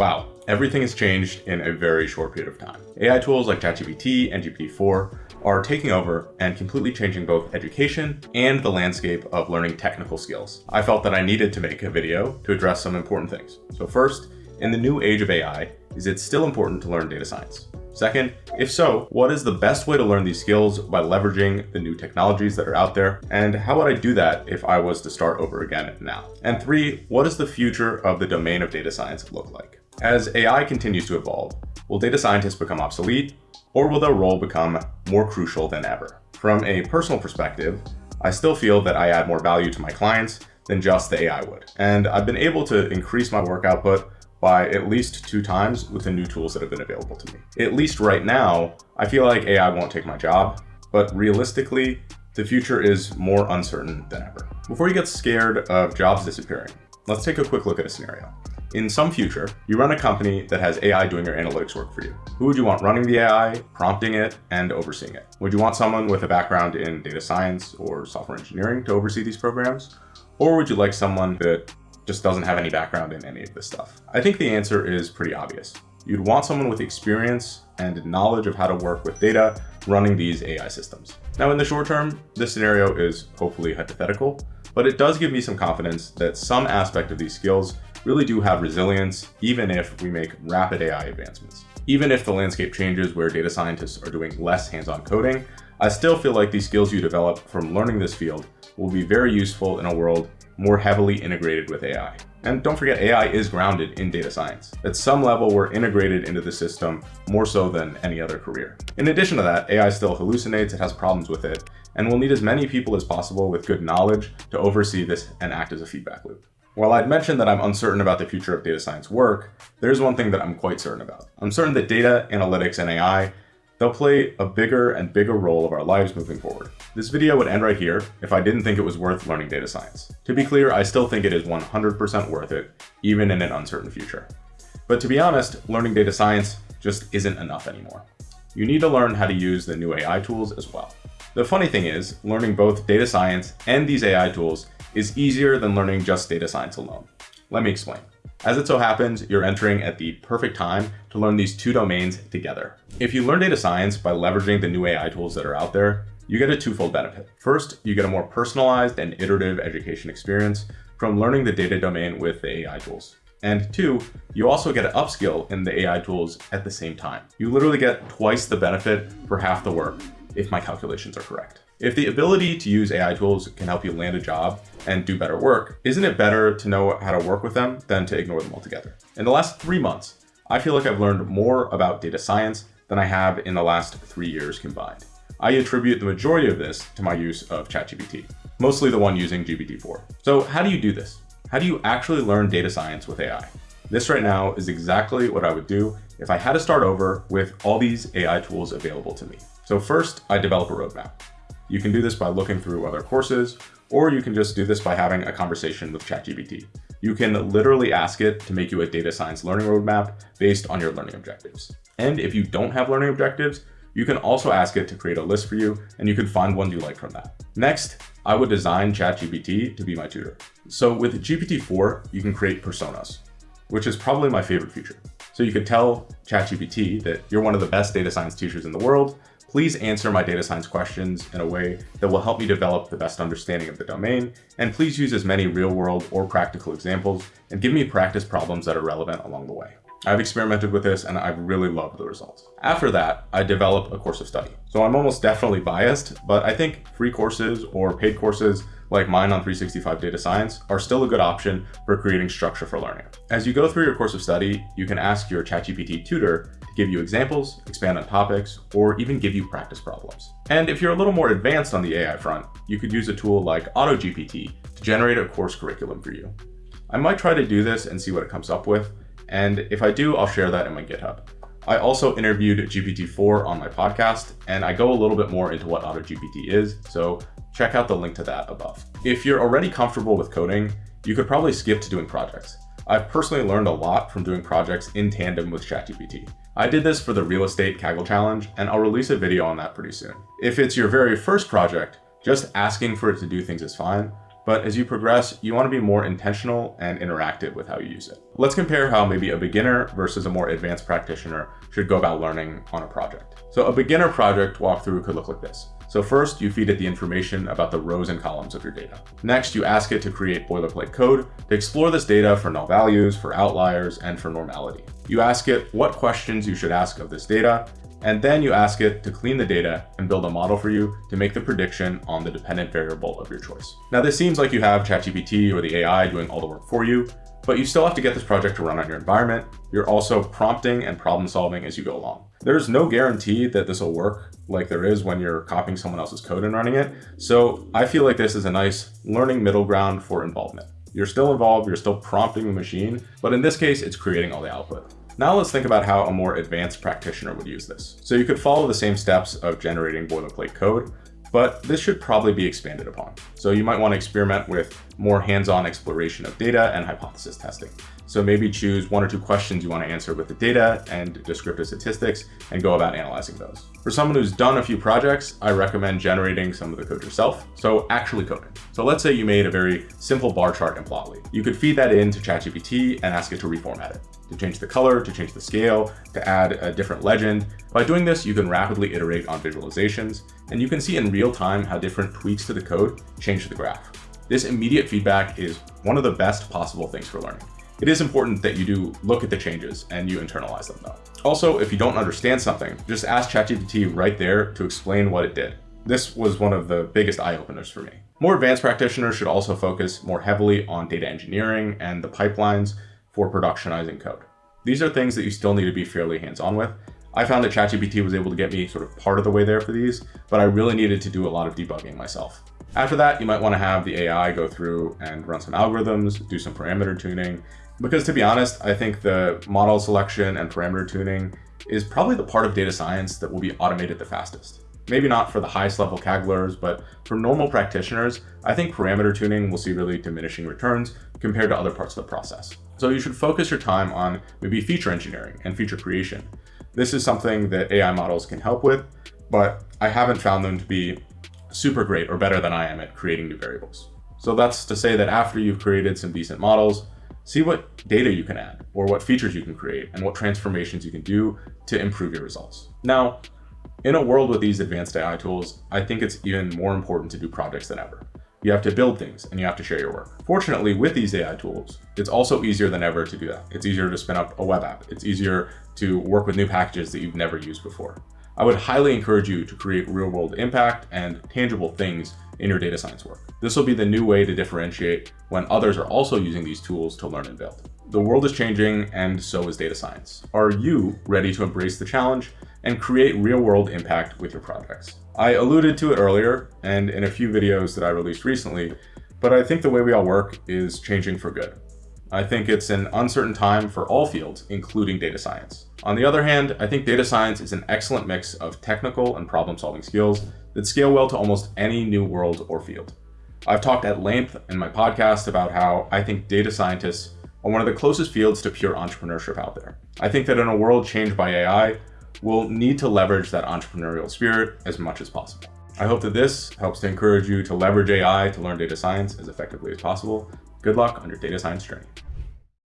Wow, everything has changed in a very short period of time. AI tools like ChatGPT and GPT-4 are taking over and completely changing both education and the landscape of learning technical skills. I felt that I needed to make a video to address some important things. So first, in the new age of AI, is it still important to learn data science? Second, if so, what is the best way to learn these skills by leveraging the new technologies that are out there? And how would I do that if I was to start over again now? And three, what does the future of the domain of data science look like? As AI continues to evolve, will data scientists become obsolete or will their role become more crucial than ever? From a personal perspective, I still feel that I add more value to my clients than just the AI would. And I've been able to increase my work output by at least two times with the new tools that have been available to me. At least right now, I feel like AI won't take my job, but realistically, the future is more uncertain than ever. Before you get scared of jobs disappearing, let's take a quick look at a scenario. In some future, you run a company that has AI doing your analytics work for you. Who would you want running the AI, prompting it, and overseeing it? Would you want someone with a background in data science or software engineering to oversee these programs? Or would you like someone that just doesn't have any background in any of this stuff? I think the answer is pretty obvious. You'd want someone with experience and knowledge of how to work with data running these AI systems. Now in the short term, this scenario is hopefully hypothetical, but it does give me some confidence that some aspect of these skills really do have resilience, even if we make rapid AI advancements. Even if the landscape changes where data scientists are doing less hands-on coding, I still feel like these skills you develop from learning this field will be very useful in a world more heavily integrated with AI. And don't forget, AI is grounded in data science. At some level, we're integrated into the system more so than any other career. In addition to that, AI still hallucinates, it has problems with it, and we'll need as many people as possible with good knowledge to oversee this and act as a feedback loop. While I'd mentioned that I'm uncertain about the future of data science work, there's one thing that I'm quite certain about. I'm certain that data, analytics, and AI, they'll play a bigger and bigger role of our lives moving forward. This video would end right here if I didn't think it was worth learning data science. To be clear, I still think it is 100% worth it, even in an uncertain future. But to be honest, learning data science just isn't enough anymore. You need to learn how to use the new AI tools as well. The funny thing is, learning both data science and these AI tools is easier than learning just data science alone. Let me explain. As it so happens, you're entering at the perfect time to learn these two domains together. If you learn data science by leveraging the new AI tools that are out there, you get a twofold benefit. First, you get a more personalized and iterative education experience from learning the data domain with the AI tools. And two, you also get an upskill in the AI tools at the same time. You literally get twice the benefit for half the work, if my calculations are correct. If the ability to use AI tools can help you land a job and do better work, isn't it better to know how to work with them than to ignore them altogether? In the last three months, I feel like I've learned more about data science than I have in the last three years combined. I attribute the majority of this to my use of ChatGPT, mostly the one using GPT-4. So how do you do this? How do you actually learn data science with AI? This right now is exactly what I would do if I had to start over with all these AI tools available to me. So first, I develop a roadmap. You can do this by looking through other courses, or you can just do this by having a conversation with ChatGPT. You can literally ask it to make you a data science learning roadmap based on your learning objectives. And if you don't have learning objectives, you can also ask it to create a list for you and you can find ones you like from that. Next, I would design ChatGPT to be my tutor. So with GPT-4, you can create personas, which is probably my favorite feature. So you could tell ChatGPT that you're one of the best data science teachers in the world Please answer my data science questions in a way that will help me develop the best understanding of the domain, and please use as many real-world or practical examples and give me practice problems that are relevant along the way. I've experimented with this and I've really loved the results. After that, I develop a course of study. So I'm almost definitely biased, but I think free courses or paid courses like mine on 365 Data Science are still a good option for creating structure for learning. As you go through your course of study, you can ask your ChatGPT tutor to give you examples, expand on topics, or even give you practice problems. And if you're a little more advanced on the AI front, you could use a tool like AutoGPT to generate a course curriculum for you. I might try to do this and see what it comes up with, and if I do, I'll share that in my GitHub. I also interviewed GPT-4 on my podcast, and I go a little bit more into what AutoGPT is, so check out the link to that above. If you're already comfortable with coding, you could probably skip to doing projects. I've personally learned a lot from doing projects in tandem with ChatGPT. I did this for the real estate Kaggle challenge, and I'll release a video on that pretty soon. If it's your very first project, just asking for it to do things is fine, but as you progress, you want to be more intentional and interactive with how you use it. Let's compare how maybe a beginner versus a more advanced practitioner should go about learning on a project. So a beginner project walkthrough could look like this. So first, you feed it the information about the rows and columns of your data. Next, you ask it to create boilerplate code to explore this data for null values, for outliers, and for normality. You ask it what questions you should ask of this data, and then you ask it to clean the data and build a model for you to make the prediction on the dependent variable of your choice. Now this seems like you have ChatGPT or the AI doing all the work for you, but you still have to get this project to run on your environment. You're also prompting and problem solving as you go along. There's no guarantee that this will work like there is when you're copying someone else's code and running it. So I feel like this is a nice learning middle ground for involvement. You're still involved, you're still prompting the machine, but in this case, it's creating all the output. Now let's think about how a more advanced practitioner would use this. So you could follow the same steps of generating boilerplate code, but this should probably be expanded upon. So you might want to experiment with more hands-on exploration of data and hypothesis testing. So maybe choose one or two questions you want to answer with the data and descriptive statistics and go about analyzing those. For someone who's done a few projects, I recommend generating some of the code yourself. So actually coding. So let's say you made a very simple bar chart in Plotly. You could feed that into ChatGPT and ask it to reformat it, to change the color, to change the scale, to add a different legend. By doing this, you can rapidly iterate on visualizations, and you can see in real time how different tweaks to the code change the graph. This immediate feedback is one of the best possible things for learning. It is important that you do look at the changes and you internalize them though. Also, if you don't understand something, just ask ChatGPT right there to explain what it did. This was one of the biggest eye-openers for me. More advanced practitioners should also focus more heavily on data engineering and the pipelines for productionizing code. These are things that you still need to be fairly hands-on with. I found that ChatGPT was able to get me sort of part of the way there for these, but I really needed to do a lot of debugging myself. After that, you might want to have the AI go through and run some algorithms, do some parameter tuning, because to be honest, I think the model selection and parameter tuning is probably the part of data science that will be automated the fastest. Maybe not for the highest level Kagglers, but for normal practitioners, I think parameter tuning will see really diminishing returns compared to other parts of the process. So you should focus your time on maybe feature engineering and feature creation. This is something that AI models can help with, but I haven't found them to be super great or better than I am at creating new variables. So that's to say that after you've created some decent models, See what data you can add, or what features you can create, and what transformations you can do to improve your results. Now, in a world with these advanced AI tools, I think it's even more important to do projects than ever. You have to build things and you have to share your work. Fortunately, with these AI tools, it's also easier than ever to do that. It's easier to spin up a web app. It's easier to work with new packages that you've never used before. I would highly encourage you to create real world impact and tangible things in your data science work. This will be the new way to differentiate when others are also using these tools to learn and build. The world is changing and so is data science. Are you ready to embrace the challenge and create real world impact with your projects? I alluded to it earlier and in a few videos that I released recently, but I think the way we all work is changing for good. I think it's an uncertain time for all fields, including data science. On the other hand, I think data science is an excellent mix of technical and problem-solving skills that scale well to almost any new world or field. I've talked at length in my podcast about how I think data scientists are one of the closest fields to pure entrepreneurship out there. I think that in a world changed by AI, we'll need to leverage that entrepreneurial spirit as much as possible. I hope that this helps to encourage you to leverage AI to learn data science as effectively as possible Good luck on your data science journey.